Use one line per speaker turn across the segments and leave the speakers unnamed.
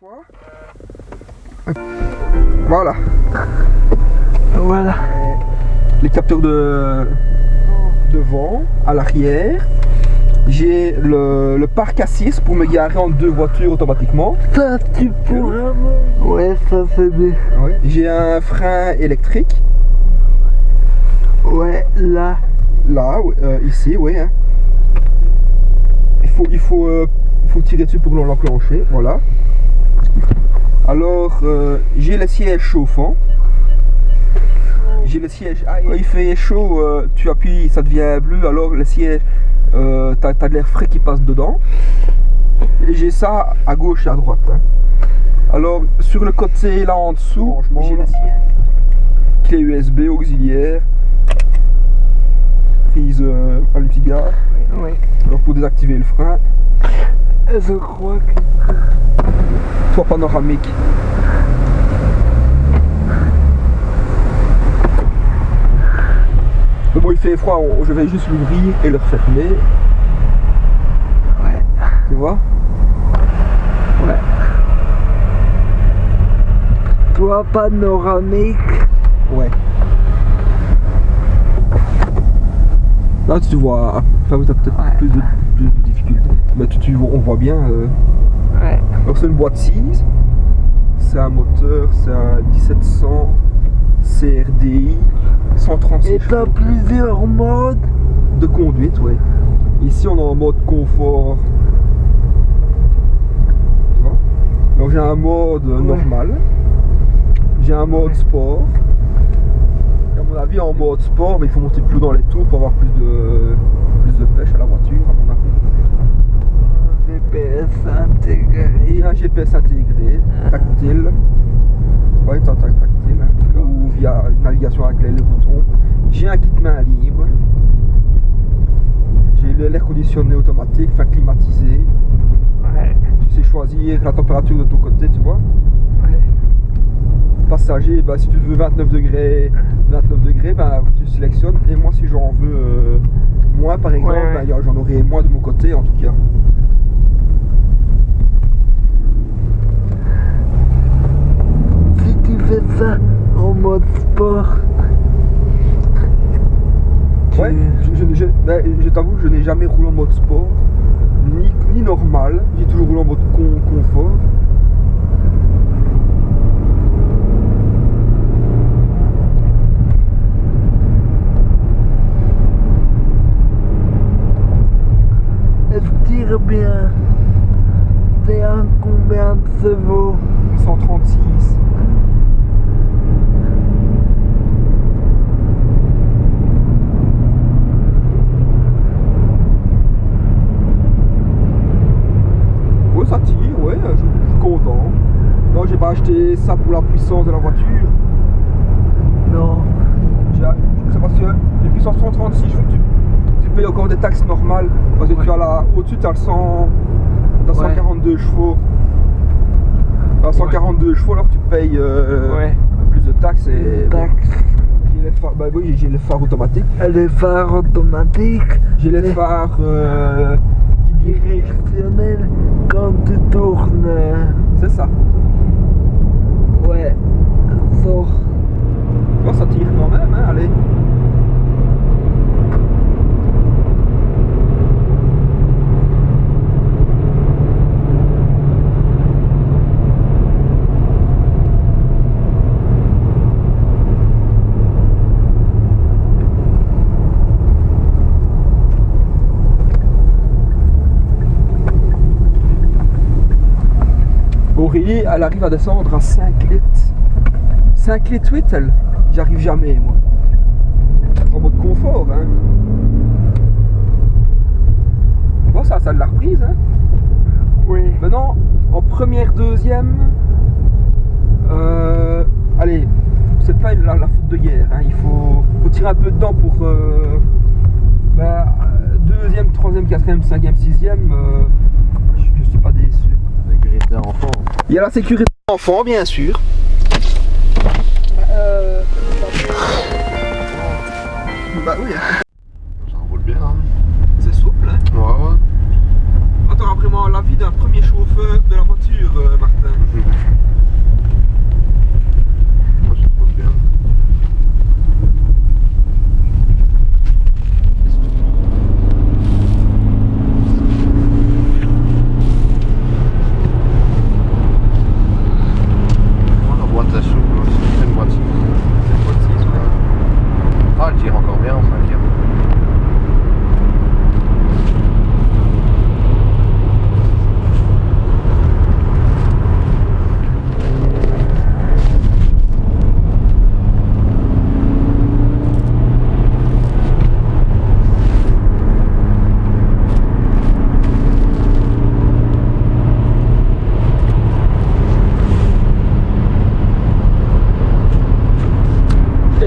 fois. Voilà.
Voilà.
Les capteurs de devant, à l'arrière. J'ai le, le parc assise pour me garer en deux voitures automatiquement.
Ça, tu pourras me... Ouais, ça c'est bien.
J'ai un frein électrique.
Ouais, là.
Là, euh, ici, oui. hein. Il faut, il faut, euh, il faut tirer dessus pour l'enclencher. Voilà. Alors, euh, j'ai le siège chauffant. J'ai le siège. Ah, il fait chaud, euh, tu appuies, ça devient bleu. Alors, le siège, euh, t'as as de l'air frais qui passe dedans. Et j'ai ça à gauche et à droite. hein. Alors, sur le côté là en dessous, j'ai le siège. Clé USB auxiliaire. Prise euh, allume-cigare.
Ouais.
Alors, pour désactiver le frein,
Je crois que...
toit panoramique. Mais bon, il fait froid, je vais juste l'ouvrir et le refermer,
Ouais.
tu vois?
Ouais. Toi, panoramique?
Ouais. Là, tu vois, enfin, tu as peut-être
Ouais.
plus, de, plus de difficultés. Mais tu, tu vois- on voit bien. euh. Alors, c'est une boîte 6, c'est un moteur, c'est un 1700 CRDI, 136
Et t'as plusieurs modes.
de conduite, ouais. Ici, on est en mode confort. Tu vois? Donc, j'ai un mode
Ouais.
normal. J'ai un mode sport. Et à mon avis, en mode sport, mais il faut monter plus dans les tours pour avoir plus de, plus de pêche à la voiture, à mon avis.
GPS
J'ai
intégré.
un GPS intégré,
Ah.
tactile. Ouais, tac, tac, tactile. hein. Ou via une navigation avec les, boutons. J'ai un kit main libre. J'ai l'air conditionné automatique, enfin climatisé.
Ouais.
Tu sais choisir la température de ton côté, tu vois.
Ouais.
Passager, bah, si tu veux 29 degrés, 29 degrés, bah, tu sélectionnes. Et moi, si j'en veux euh, moins, par exemple,
Ouais,
bah, j'en aurai moins de mon côté, en tout cas. Ben, je t'avoue, je n'ai jamais roulé en mode sport, ni, ni normal. J'ai toujours roulé en mode con- confort.
Elle tire bien. C'est un combien de chevaux
136. Ouais, ça tire, ouais, je, je suis content. Non, j'ai pas acheté ça pour la puissance de la voiture.
Non.
J'ai- C'est parce que les puissances 136 chevaux, tu, tu payes encore des taxes normales. Parce que tu as la. Au-dessus, tu as le 100. T'as
Ouais.
142 chevaux. À 142 chevaux, alors tu payes euh,
Ouais.
plus de taxes et. Les phares, bah oui, j'ai les phares automatiques.
Elle est phare automatique.
J'ai les
Les-
phares euh, qui dirigent.
Directionnel quand tu tournes. euh,
C'est ça.
Ouais. Sort.
Toi, ça tire quand même, hein, allez. Aurélie, elle arrive à descendre à 5 litres. 5 litres 8, elle? J'arrive jamais, moi. En mode confort, hein. Bon, ça, ça de la reprise, hein.
Oui.
Maintenant, en première, deuxième, euh, allez, c'est pas la, la faute de guerre, hein. Il faut, faut tirer un peu dedans pour, euh, bah, deuxième, troisième, quatrième, cinquième, sixième, euh, je, je suis pas déçu.
Sécurité enfant.
Il y a la sécurité enfant, bien sûr.
Euh,
Bah oui,
Ça roule bien. Hein.
c'est souple. Hein.
Ouais, ouais.
Attends, chauffeur de la voiture, euh, Martin.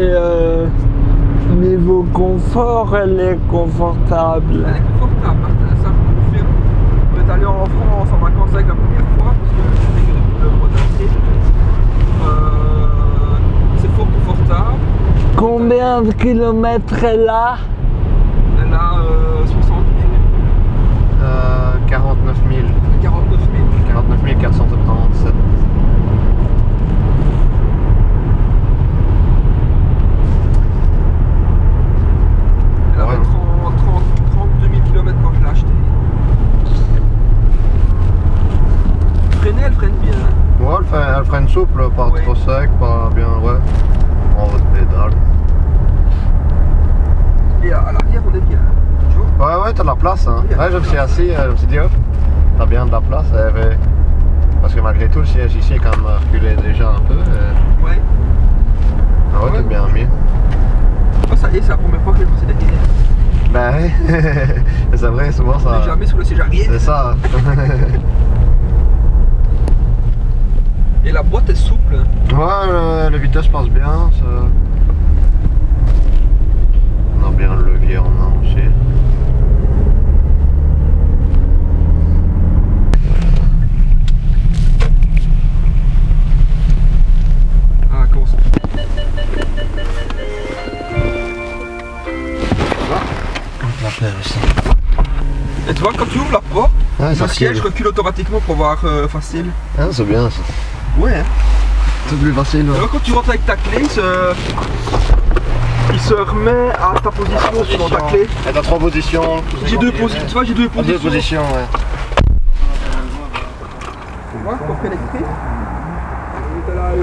Euh, niveau confort, elle est confortable.
Elle est confortable, Martin, ça je confirme. On est allé en France en vacances avec la première fois, parce que je que le Bretagne. Euh, c'est fort confortable.
Combien de kilomètres elle a
Elle a euh, 60 000,
Euh, 49 000.
49 000.
49 477.
Elle avait
Ouais.
30, 30, 32 000 km quand je l'ai acheté. Freiner, elle freine bien. hein.
Ouais, elle, fait, elle pas
Oui.
trop sec, pas bien, ouais. En votre pédale.
Et à, l'arrière, on est bien. Tu vois
Ouais, ouais, t'as de la place, hein.
Oui,
Ouais,
de
je me suis assis, euh, je me suis dit, hop, t'as bien de la place. avait- Parce que malgré tout, le siège ici est quand même reculé déjà un peu. et-
Ouais.
Ah ouais,
Ouais.
t'es bien mis.
Oh, ça y est, c'est la première fois que je passé derrière.
Ben oui, c'est vrai, souvent
On
ça.
jamais sur le siège arrière.
C'est ça.
Et la boîte est souple.
Ouais, le, le vitesse passe bien. ça- On a bien le levier en main aussi.
Ah, comment ça Et tu vois, quand tu ouvres la porte,
Ouais, ça
le siège
recule.
recule automatiquement pour voir euh, facile.
Ah, c'est bien ça.
Ouais, hein.
Facile.
Et alors, quand tu rentres avec ta clé, il se, il se remet à ta position selon ta clé.
T'as trois positions.
J'ai deux positions, tu vois, j'ai deux
Deux
positions.
positions, ouais.
Tu vois, coffre électrique. On était là, le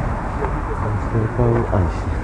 C'est pas où Ah, ici.